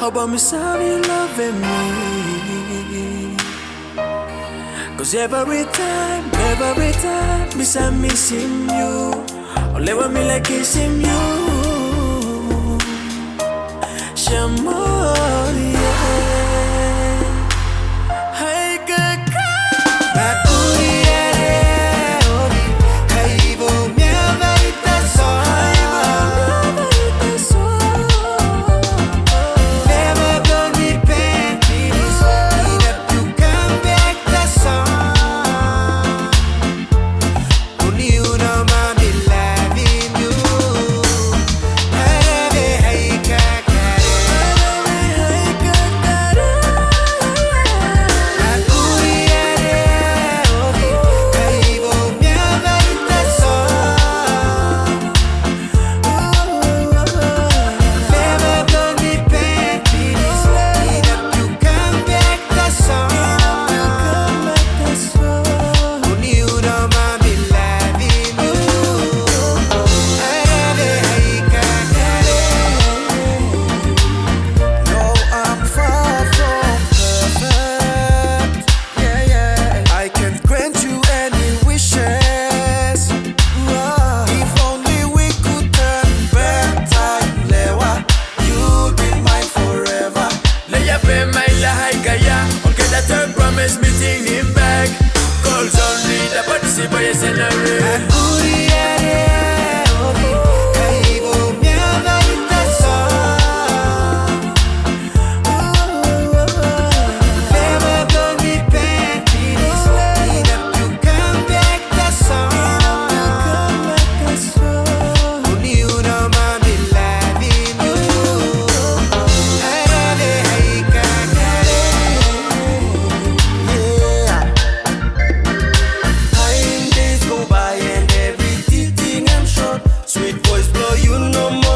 How about me sorry loving me? Cause every time, every time, miss I'm missing you. Lewa me like kissing you. Promise me taking it back. Calls only the it's in the ring explore you no more.